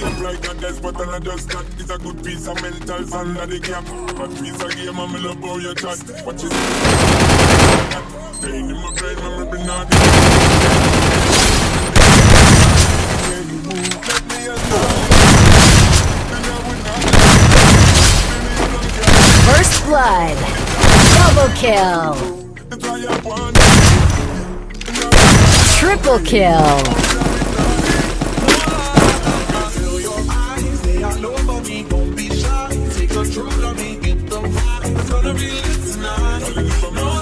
Shape like a despot and I just that It's a good piece of mental under the cap But piece of game and me love how you chat Watch it Staying in my brain when me bring out you move, let me alone Then I would not First blood. Double kill. That's why I want Triple kill. real, it's not.